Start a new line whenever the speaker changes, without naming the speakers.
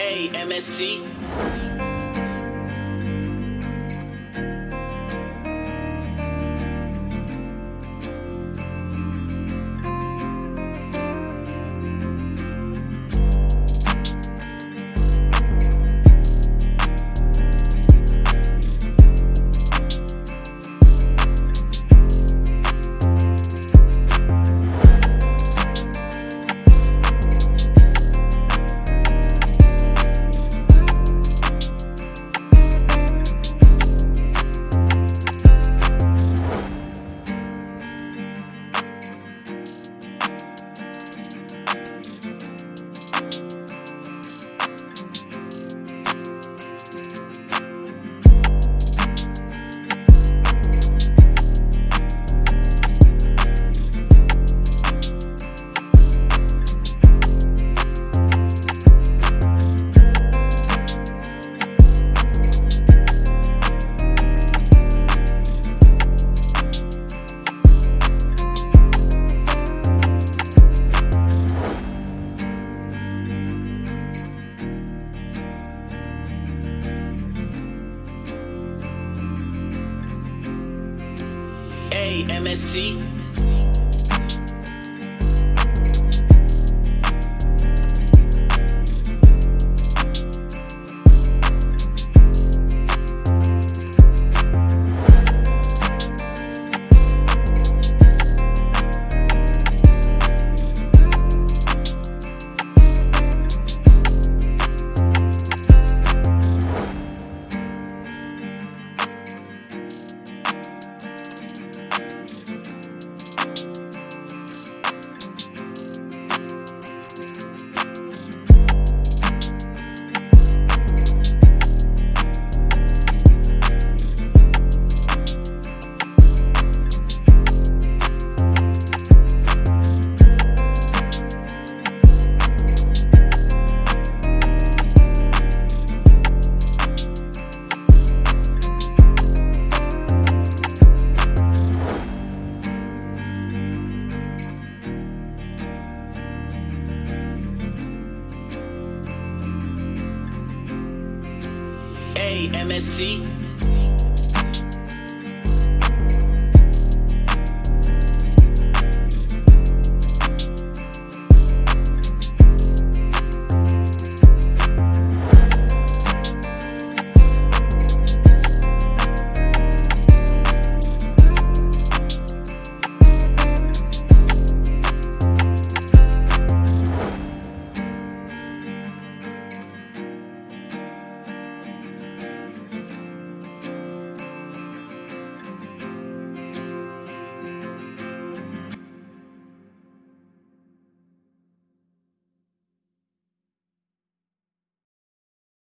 A M S T. A M S T. A M S T.